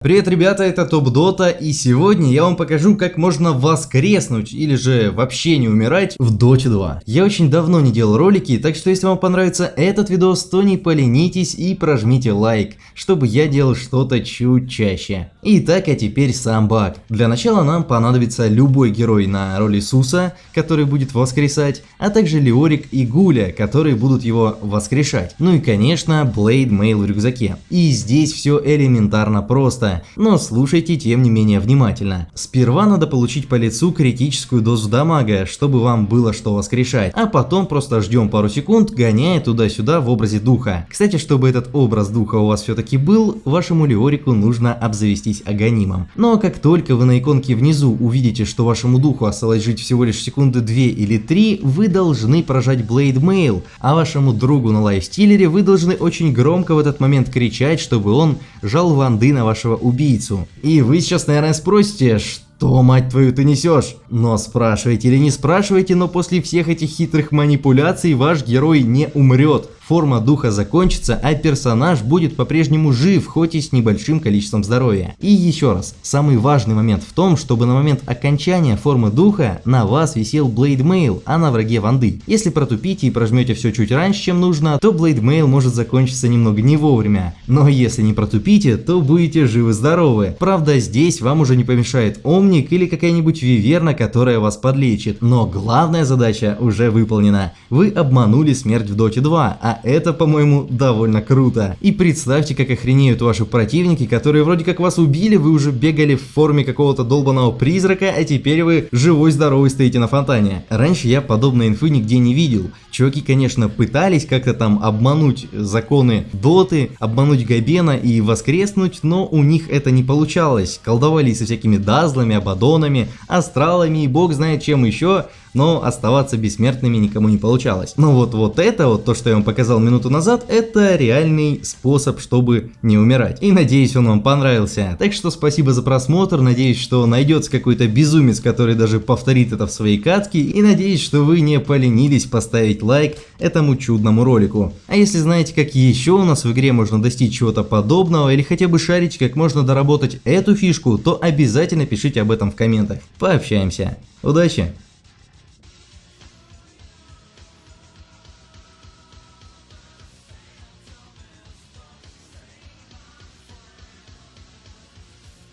Привет, ребята, это Топ Дота, и сегодня я вам покажу, как можно воскреснуть или же вообще не умирать в Доте 2. Я очень давно не делал ролики, так что если вам понравится этот видос, то не поленитесь и прожмите лайк, чтобы я делал что-то чуть чаще. Итак, а теперь сам баг. Для начала нам понадобится любой герой на роли Суса, который будет воскресать, а также Леорик и Гуля, которые будут его воскрешать. Ну и конечно, Блейд Мейл в рюкзаке. И здесь все элементарно просто просто, но слушайте тем не менее внимательно. Сперва надо получить по лицу критическую дозу дамага, чтобы вам было что воскрешать, а потом просто ждем пару секунд, гоняя туда-сюда в образе духа. Кстати, чтобы этот образ духа у вас все-таки был, вашему Леорику нужно обзавестись аганимом. Но как только вы на иконке внизу увидите, что вашему духу осталось жить всего лишь секунды 2 или 3, вы должны прожать Blade Mail, а вашему другу на лайфстиллере вы должны очень громко в этот момент кричать, чтобы он жал ванды на вашего убийцу. И вы сейчас, наверное, спросите, что, мать твою, ты несешь? Но спрашивайте или не спрашивайте, но после всех этих хитрых манипуляций ваш герой не умрет форма духа закончится, а персонаж будет по-прежнему жив, хоть и с небольшим количеством здоровья. И еще раз, самый важный момент в том, чтобы на момент окончания формы духа на вас висел Blade Mail, а на враге ванды. Если протупите и прожмете все чуть раньше, чем нужно, то Blade Mail может закончиться немного не вовремя. Но если не протупите, то будете живы-здоровы. Правда, здесь вам уже не помешает Омник или какая-нибудь Виверна, которая вас подлечит. Но главная задача уже выполнена. Вы обманули смерть в Доте 2, а это, по-моему, довольно круто. И представьте, как охренеют ваши противники, которые вроде как вас убили, вы уже бегали в форме какого-то долбанного призрака, а теперь вы живой-здоровый стоите на фонтане. Раньше я подобной инфы нигде не видел. Чуваки, конечно, пытались как-то там обмануть законы доты, обмануть Габена и воскреснуть, но у них это не получалось. Колдовали со всякими дазлами, абадонами, астралами и бог знает чем еще, но оставаться бессмертными никому не получалось. Но вот, вот это вот, то, что я вам показал минуту назад, это реальный способ, чтобы не умирать. И надеюсь, он вам понравился. Так что спасибо за просмотр, надеюсь, что найдется какой-то безумец, который даже повторит это в своей катке, и надеюсь, что вы не поленились поставить лайк этому чудному ролику. А если знаете, как еще у нас в игре можно достичь чего-то подобного, или хотя бы шарить, как можно доработать эту фишку, то обязательно пишите об этом в комментах. Пообщаемся. Удачи!